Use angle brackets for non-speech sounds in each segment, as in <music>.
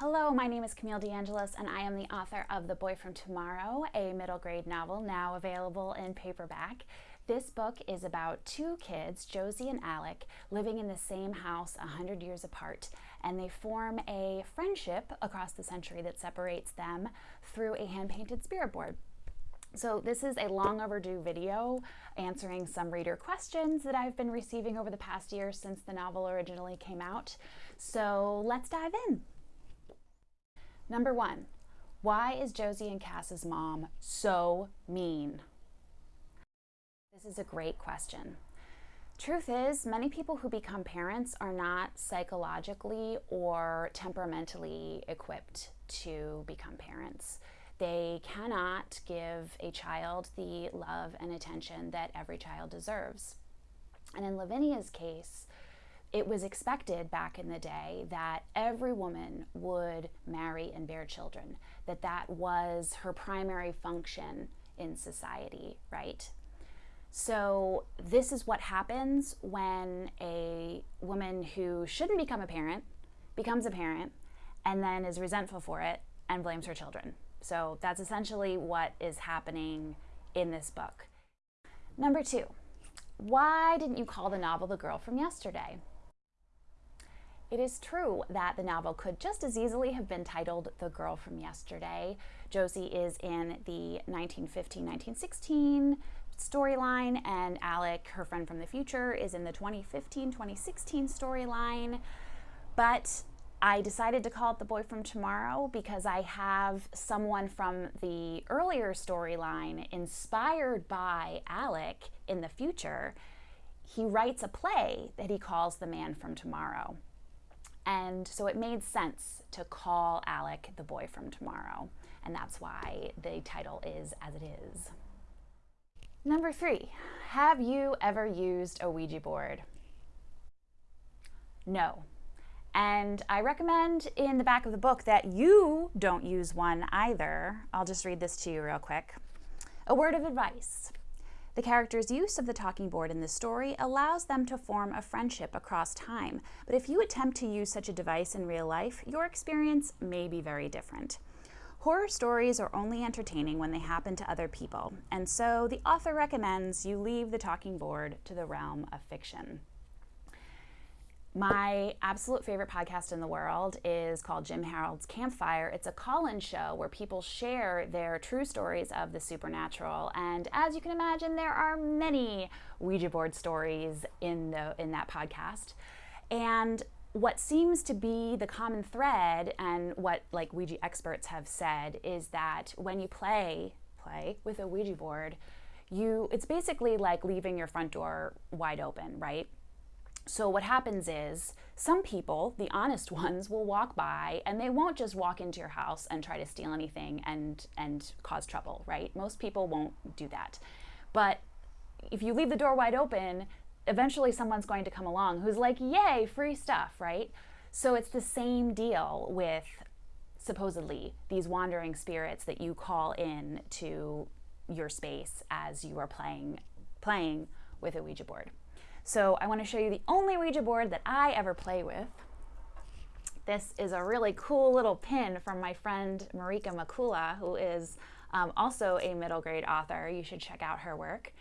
Hello, my name is Camille DeAngelis and I am the author of The Boy from Tomorrow, a middle grade novel now available in paperback. This book is about two kids, Josie and Alec, living in the same house 100 years apart, and they form a friendship across the century that separates them through a hand-painted spirit board. So this is a long overdue video answering some reader questions that I've been receiving over the past year since the novel originally came out. So let's dive in. Number one, why is Josie and Cass's mom so mean? This is a great question. Truth is, many people who become parents are not psychologically or temperamentally equipped to become parents. They cannot give a child the love and attention that every child deserves. And in Lavinia's case, it was expected back in the day that every woman would marry and bear children, that that was her primary function in society, right? So this is what happens when a woman who shouldn't become a parent becomes a parent and then is resentful for it and blames her children. So that's essentially what is happening in this book. Number two, why didn't you call the novel The Girl from Yesterday? It is true that the novel could just as easily have been titled The Girl from Yesterday. Josie is in the 1915-1916 storyline, and Alec, her friend from the future, is in the 2015-2016 storyline. But I decided to call it The Boy from Tomorrow because I have someone from the earlier storyline inspired by Alec in the future. He writes a play that he calls The Man from Tomorrow. And so it made sense to call Alec the boy from tomorrow. And that's why the title is as it is. Number three, have you ever used a Ouija board? No. And I recommend in the back of the book that you don't use one either. I'll just read this to you real quick. A word of advice. The character's use of the talking board in this story allows them to form a friendship across time, but if you attempt to use such a device in real life, your experience may be very different. Horror stories are only entertaining when they happen to other people, and so the author recommends you leave the talking board to the realm of fiction. My absolute favorite podcast in the world is called Jim Harold's Campfire. It's a call-in show where people share their true stories of the supernatural. And as you can imagine, there are many Ouija board stories in, the, in that podcast. And what seems to be the common thread and what like Ouija experts have said is that when you play, play with a Ouija board, you, it's basically like leaving your front door wide open, right? So what happens is some people, the honest <laughs> ones, will walk by and they won't just walk into your house and try to steal anything and, and cause trouble, right? Most people won't do that. But if you leave the door wide open, eventually someone's going to come along who's like, yay, free stuff, right? So it's the same deal with supposedly these wandering spirits that you call in to your space as you are playing, playing with a Ouija board. So I want to show you the only Ouija board that I ever play with. This is a really cool little pin from my friend Marika McCoola, who is um, also a middle grade author. You should check out her work.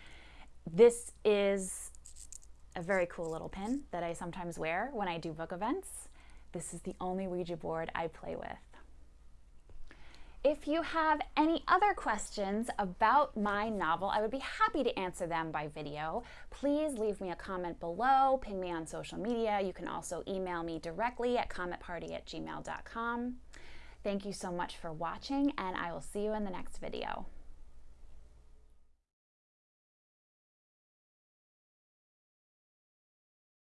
This is a very cool little pin that I sometimes wear when I do book events. This is the only Ouija board I play with. If you have any other questions about my novel, I would be happy to answer them by video. Please leave me a comment below, ping me on social media. You can also email me directly at cometparty at gmail.com. Thank you so much for watching, and I will see you in the next video.